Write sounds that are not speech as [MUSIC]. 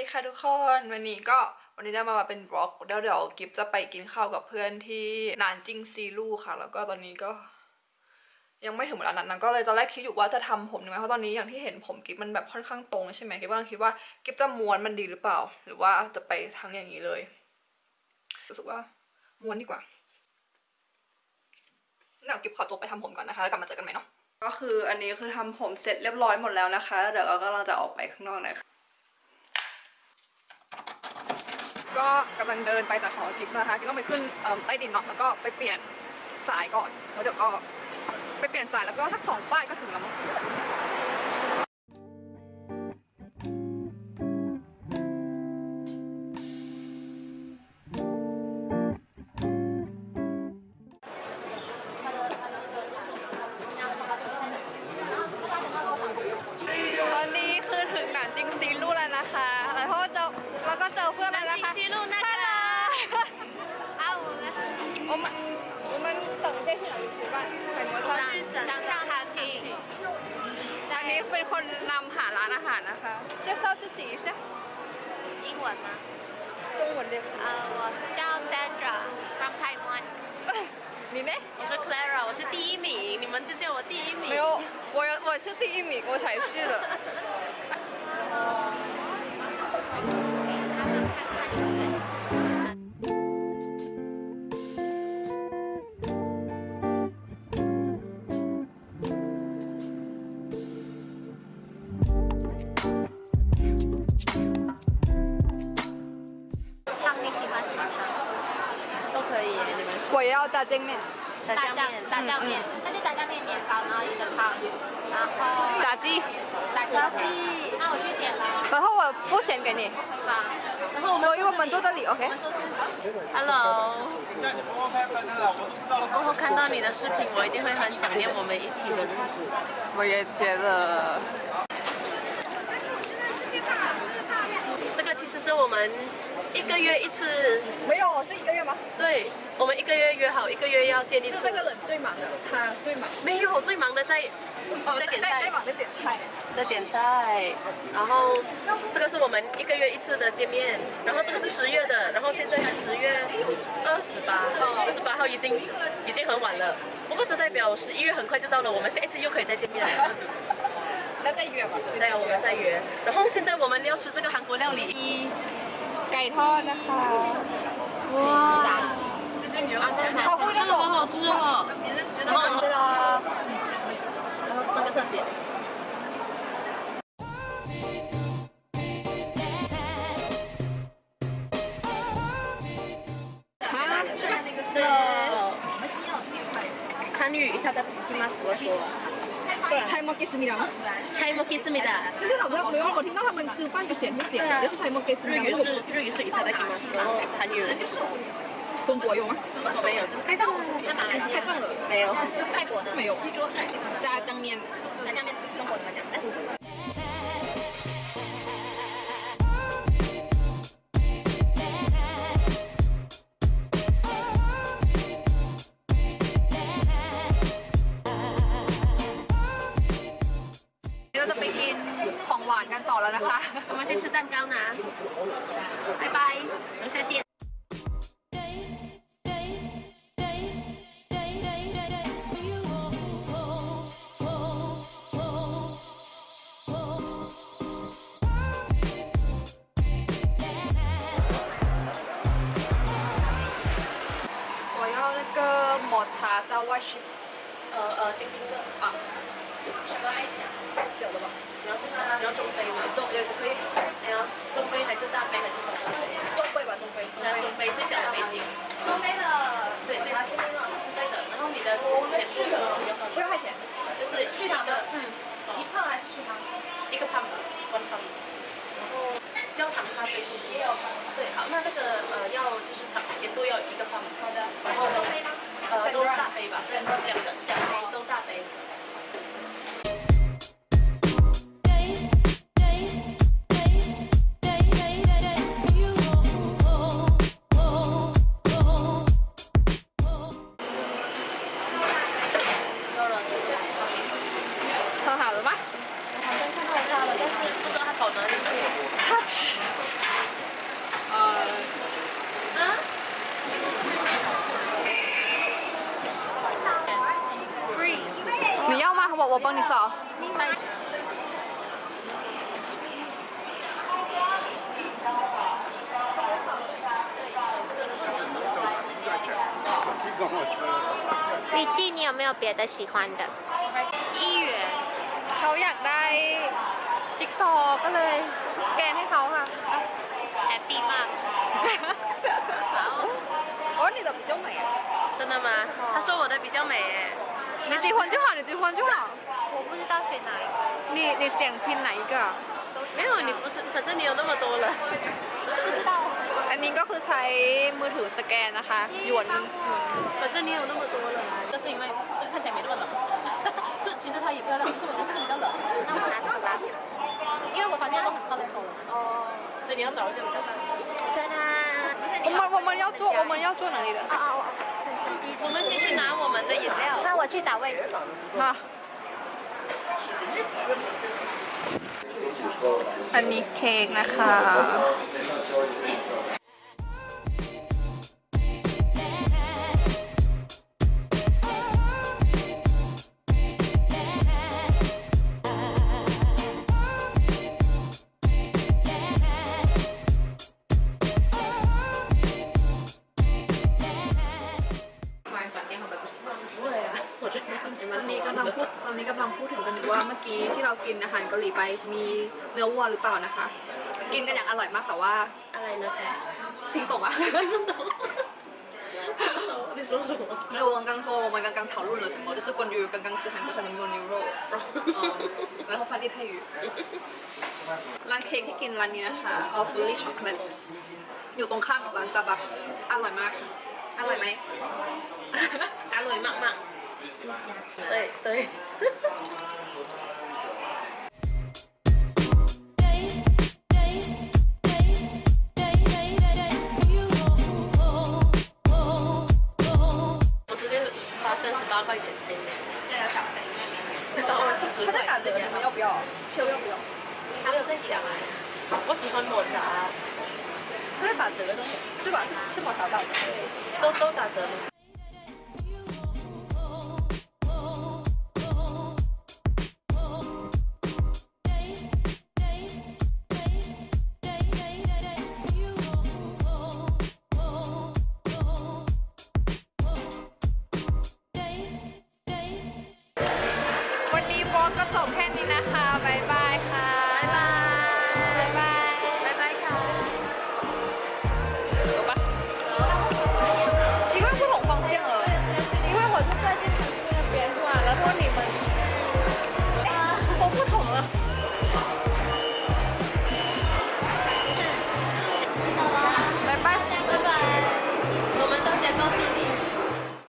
ดีค่ะทุกคนวันนี้ก็วันนี้ได้มาเป็นบล็อกเดี๋ยวเดี๋ยวกิฟจะไปกินข้าวกับเพื่อนที่นานจิงซีลูค่ะ แล้วก็ตอนนี้ก็ ยังไม่ถึงเวลานั้นนะก็เลยตอนแรกคิดอยู่ว่าจะทำผมยังไงเพราะตอนนี้อย่างที่เห็นผมกิฟมันแบบค่อนข้างตรงใช่ไหมกิฟก็คิดว่ากิฟจะม้วนมันดีหรือเปล่า หรือว่าจะไปทั้งอย่างนี้เลยรู้สึกว่าม้วนดีกว่าเดี๋ยวกิฟขอตัวไปทำผมก่อนนะคะแล้วกลับมาเจอกันใหม่เนาะก็คืออันนี้คือทำผมเสร็จเรียบร้อยหมดแล้วนะคะเดี๋ยวเราก็กำลังจะออกไปข้างนอกนะคะ ก็กำลังเดินไปจากหอทิพย์นะคะที่ต้องไปขึ้นเอิ่มใต้ดินเนาะแล้วก็ไปเปลี่ยนสายก่อนแล้วเดี๋ยวก็ไปเปลี่ยนสายแล้วก็สักสองป้ายก็ถึงแล้วมั้ง เป็นคนนำหาร้านอาหารนะคะ介绍自己一下英文吗？中文的呃，我是叫 Sandra from Taiwan，你呢我是 Clara，我是第一名，你们就叫我第一名。没有我有我是第一名我才是的 炸酱面。炸酱面，炸酱面，那就炸酱面年糕，然后一个汤，然后炸鸡。炸鸡，那我去点了，然后我付钱给你。好，然后我们所以我们坐这里。OK Hello，我过后看到你的视频，我一定会很想念我们一起的日子。我也觉得。这个其实是我们一个月一次，没有是一个月吗？对，我们一个月约好，一个月要见一次。是这个人最忙的他最忙没有最忙的在哦在点菜。在点菜。在点菜，然后这个是我们一个月一次的见面，然后这个是十月的，然后现在十月二十八号，二十八号已经已经很晚了，不过这代表十一月很快就到了，我们下一次又可以再见面了。[LAUGHS] 那再约吧。对啊，我们再约。然后现在我们要吃这个韩国料理，一 ทอดนะคะ 哇，好会这个好好吃哦，然后对了那个特写。啊是吧是韩语いただきます，我说。 中国有吗？没有，就是开放了。没有。泰国的。没有。一桌菜。大家当面。中国？กันต่อแล้วนะคะ [LAUGHS] 我们去吃蛋糕呢。拜拜，等下见。 我要那个抹茶加外shift 呃呃，新兵的啊， 什么爱情？小的吧？你要中山你要中杯吗？中也可以，你要中杯还是大杯还是什么杯？中杯吧，中杯。那中杯最小的杯型。中杯的对，最小的。我帮你扫。李记，你有没有别的喜欢的？一元เขาอยากได้จิ๊กซอว์ก็เลยสแกนให้เขาค่ะ Happy มาก 哦，你的比较美。真的吗？他说我的比较美哎。 你喜欢就好，你喜欢就好。我不知道选哪一个，你你想拼哪一个？都没有，你不是，反正你有那么多了。不知道。 อันนี้ก็คือใช้มือถือสแกนนะคะหยวนหนึง 反正你有那么多了。但是因为这个看起来没那么冷，[LAUGHS] 这其实它也漂亮，可是我觉得这个比较冷。那我拿这个吧，因为我房间都很 colorful 了嘛。哦，所以你要找一个比较大的。哒哒。我们我们要做我们要做哪里的？哦哦哦。 我们先去拿我们的饮料。那我去找位置。มาอันนี้เค้กนะคะ กี้ที่เรากินอาหารเกาหลีไปมีเนื้อวัวหรือเปล่านะคะ กินกันอย่างอร่อยมากแต่ว่า อะไรนะแพร ทิ้งตกอะ 你说什么？没有，我刚刚说我们刚刚讨论了什么，就是关于刚刚吃韩国餐的牛肉，嗯，然后翻译泰语。ร้านเค้กที่กินร้านนี้นะคะ Awfully Chocolate อยู่ตรงข้ามกับร้านซาบักอร่อยมาก อร่อยไหม อร่อยมากมาก对对。 八块钱这个小他在打折，你们要不要？要不要不要？还有在想啊，我喜欢抹茶，他在打折的东西，对吧？是是抹茶打折。都都打折吗？